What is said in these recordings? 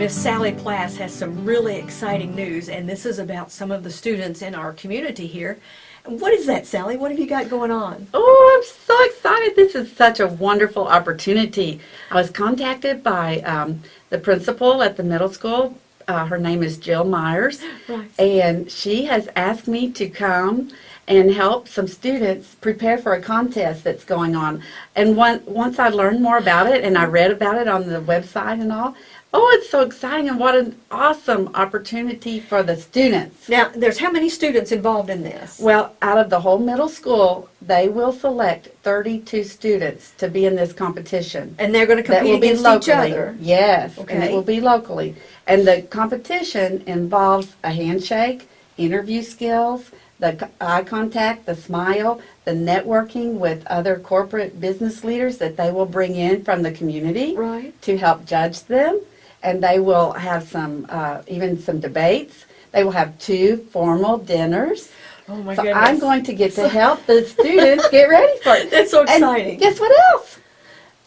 Miss Sally Plass has some really exciting news, and this is about some of the students in our community here. What is that, Sally? What have you got going on? Oh, I'm so excited. This is such a wonderful opportunity. I was contacted by um, the principal at the middle school. Uh, her name is Jill Myers. Right. And she has asked me to come and help some students prepare for a contest that's going on. And one, once I learned more about it and I read about it on the website and all, oh, it's so exciting and what an awesome opportunity for the students. Now, there's how many students involved in this? Well, out of the whole middle school, they will select 32 students to be in this competition. And they're going to compete against each locally. other. Yes, and Okay. it will be locally. And the competition involves a handshake, interview skills, the eye contact, the smile, the networking with other corporate business leaders that they will bring in from the community Right. to help judge them. And they will have some, uh, even some debates. They will have two formal dinners. Oh my So goodness. I'm going to get to help the students get ready for it. That's so And exciting. guess what else?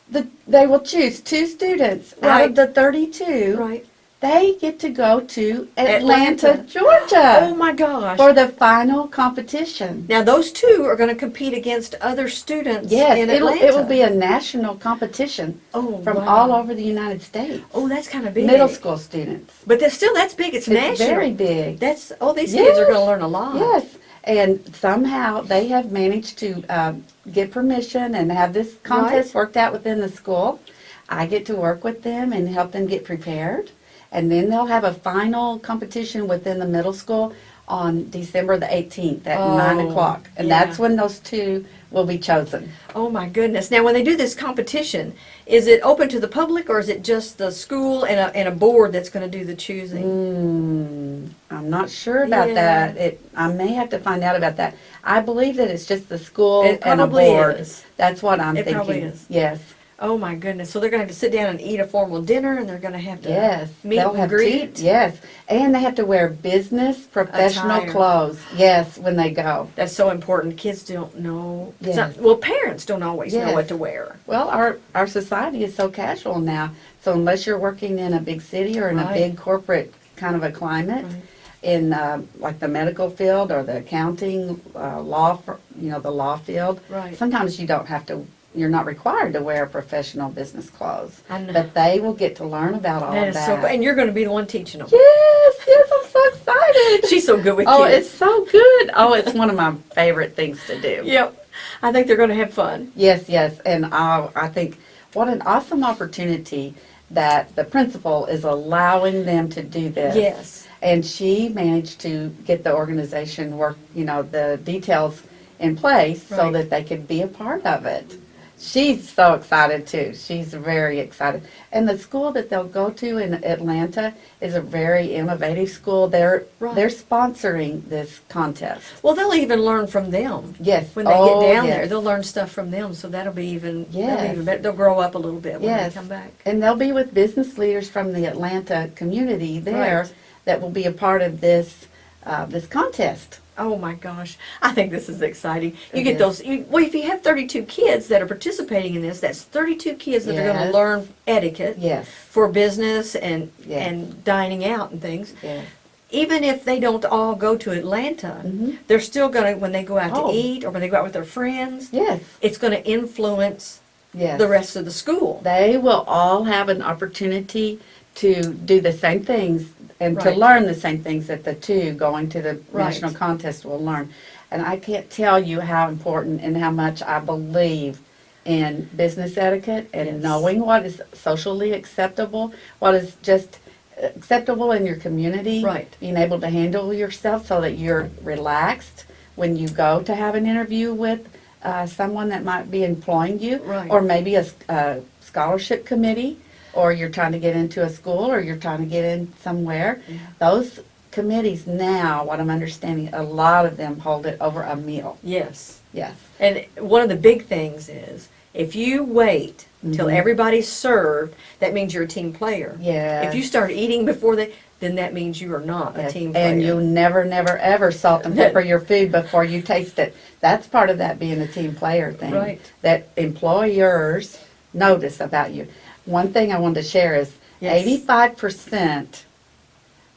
The, they will choose two students out of the 32. Right. They get to go to Atlanta. Atlanta, Georgia Oh my gosh. for the final competition. Now, those two are going to compete against other students Yes, in it'll, Atlanta. it will be a national competition oh, from wow. all over the United States. Oh, that's kind of big. Middle school students. But that's still, that's big. It's, It's national. very big. That's, oh, these kids are going to learn a lot. Yes, and somehow they have managed to um, get permission and have this contest worked out within the school. I get to work with them and help them get prepared. And then they'll have a final competition within the middle school on December the 18th at 9 Oh, o'clock. And yeah. that's when those two will be chosen. Oh my goodness. Now, when they do this competition, is it open to the public or is it just the school and a, and a board that's going to do the choosing? Mm, I'm not sure about Yeah. that. It, I may have to find out about that. I believe that it's just the school It and a board. is. That's what I'm It thinking. probably is. Yes. Oh my goodness. So they're going to have to sit down and eat a formal dinner and they're going to have to Yes, meet they'll and have greet. Yes, and they have to wear business professional Attire. clothes. Yes, when they go. That's so important. Kids don't know. Yes. not- well, parents don't always know what to wear. Well, our our society is so casual now. So unless you're working in a big city or in Right. a big corporate kind of a climate, Right. in uh, like the medical field or the accounting, uh, law, fir- you know, the law field. Right. Sometimes you don't have to. You're not required to wear professional business clothes, I know. but they will get to learn about all That so that. And you're going to be the one teaching them. yes, yes, I'm so excited. She's so good with Oh, kids. it's so good. Oh, it's one of my favorite things to do. Yep. I think they're going to have fun. Yes, yes. And I, I think what an awesome opportunity that the principal is allowing them to do this. Yes. And she managed to get the organization work, you know, the details in place so that they could be a part of it. She's so excited too. She's very excited. And the school that they'll go to in Atlanta is a very innovative school. They're Right. they're sponsoring this contest. Well, they'll even learn from them. Yes. When they Oh, get down there, they'll learn stuff from them. So that'll be even, Yes. even better. They'll grow up a little bit when Yes. they come back. And they'll be with business leaders from the Atlanta community there Right. that will be a part of this, uh, this contest. Oh my gosh, I think this is exciting. You It get is. those, you, well, if you have 32 kids that are participating in this, that's 32 kids that are going to learn etiquette Yes, for business and, Yes. and dining out and things. yes. Even if they don't all go to Atlanta, Mhm. they're still going to, when they go out Oh. to eat or when they go out with their friends, Yes, it's going to influence yes. the rest of the school. They will all have an opportunity to do the same things and to Right. learn the same things that the two going to the Right. national contest will learn. And I can't tell you how important and how much I believe in business etiquette and Yes. knowing what is socially acceptable, what is just acceptable in your community. Right. Being able to handle yourself so that you're relaxed when you go to have an interview with uh, someone that might be employing you. Right. Or maybe a, s- a scholarship committee, or you're trying to get into a school, or you're trying to get in somewhere. Those committees now, what I'm understanding, a lot of them hold it over a meal. Yes. Yes. And one of the big things is if you wait till Mhm. everybody's served, that means you're a team player. Yeah. If you start eating before they, then that means you are not a team player. And you never, never, ever salt and pepper your food before you taste it. That's part of that being a team player thing. Right. That employers notice about you. One thing I wanted to share is, Yes. Eighty-five percent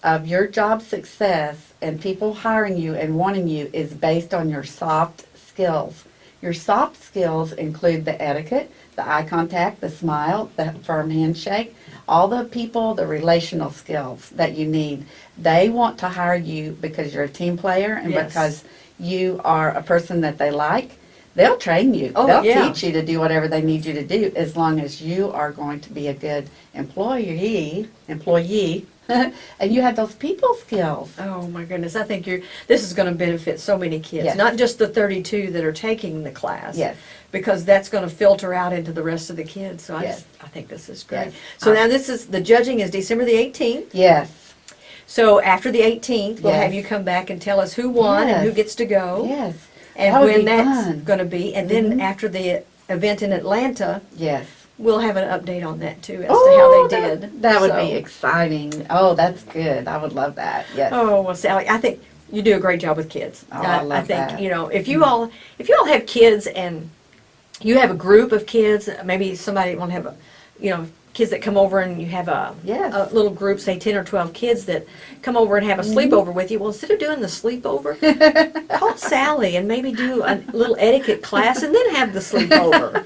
of your job success and people hiring you and wanting you is based on your soft skills. Your soft skills include the etiquette, the eye contact, the smile, the firm handshake, all the people, the relational skills that you need. They want to hire you because you're a team player and Yes. because you are a person that they like. They'll train you. Oh, They'll yeah. teach you to do whatever they need you to do as long as you are going to be a good employee, employee, and you have those people skills. Oh my goodness, I think you're, this is gonna benefit so many kids, Yes. not just the thirty-two that are taking the class. Yes. Because that's gonna filter out into the rest of the kids, so I Yes. just, I think this is great. Yes. So now this is, the judging is December the eighteenth, Yes. so after the eighteenth, we'll have you come back and tell us who won and who gets to go. Yes. And That when that's gonna be, and then Mhm. after the event in Atlanta, Yes. we'll have an update on that too, as to Oh, how they that- did. That would So- be exciting. Oh, that's good. I would love that. Yes. Oh well, Sally, I think you do a great job with kids. Oh, I love think that. you know if you all if you all have kids and you have a group of kids, maybe somebody want to have a, you know, kids that come over and you have a, Yes. a little group, say ten or twelve kids that come over and have a Mm-hmm. sleepover with you. Well, instead of doing the sleepover, call Sally and maybe do a little etiquette class and then have the sleepover.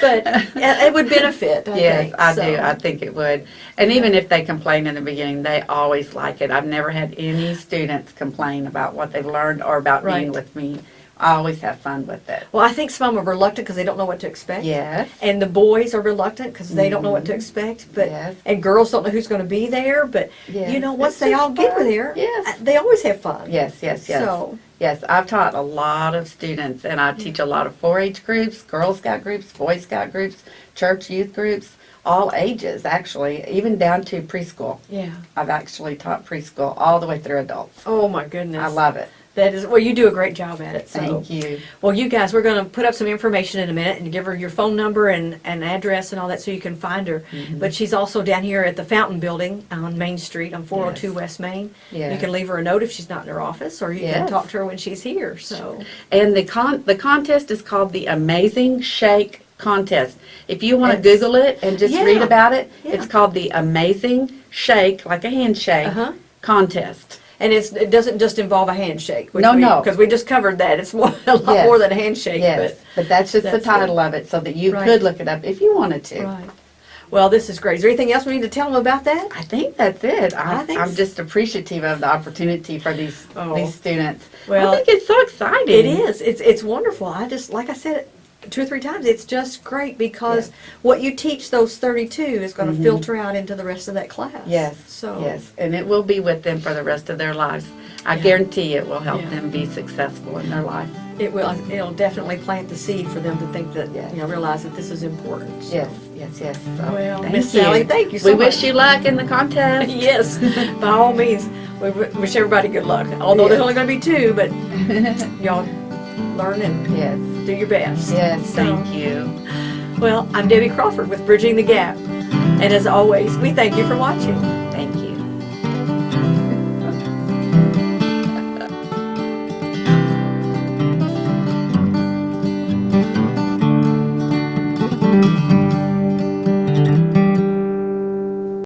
But it would benefit. I Yes, think, I so. do. I think it would. And even if they complain in the beginning, they always like it. I've never had any students complain about what they've learned or about being with me. I always have fun with it. well, I think some are reluctant because they don't know what to expect. Yes. And the boys are reluctant because they don't know what to expect. But Yes. and girls don't know who's going to be there. But you know, once It's they all get fun. there, Yes. uh, they always have fun. Yes, yes, yes. So Yes, I've taught a lot of students and I teach a lot of 4-H groups, Girl Scout groups, Boy Scout groups, church youth groups, all ages actually, even down to preschool. yeah. I've actually taught preschool all the way through adults. Oh my goodness. I love it. That. Is well, you do a great job at it. So. Thank you. Well, you guys, we're going to put up some information in a minute and give her your phone number and, and address and all that so you can find her. Mm-hmm. But she's also down here at the Fountain Building on Main Street on 402 Yes. West Main. You can leave her a note if she's not in her office, or you can talk to her when she's here. So, And the con the contest is called the Amazing Shake Contest. If you want to Google it and just Yeah. read about it, yeah. it's called the Amazing Shake, like a handshake Uh-huh. contest. And it's it doesn't just involve a handshake. which No, we, no. because we just covered that. It's more a lot Yes. more than a handshake. Yes, but that's just that's the title of it, so that you Right. could look it up if you wanted to. right. Well, this is great. Is there anything else we need to tell them about that? I think that's it. I, I think I'm s- just appreciative of the opportunity for these Oh. these students. Well, I think it's so exciting. It is. It's it's wonderful. I just like I said two or three times. It's just great because Yes. what you teach those 32 is going to mm-hmm. filter out into the rest of that class. Yes. So Yes, and it will be with them for the rest of their lives. I Yeah. guarantee it will help Yeah. them be successful in their life. it will. It'll definitely plant the seed for them to think that Yes. you know realize that this is important. So. Yes, yes, yes. So, Well, thank Miss Sally, thank you so we much. wish you luck in the contest. yes, by all means, we wish everybody good luck. Although there's only going to be two, but y'all learn and yes, do your best. yes, So- thank you. Well, I'm Debbie Crawford with Bridging the Gap, and as always, we thank you for watching.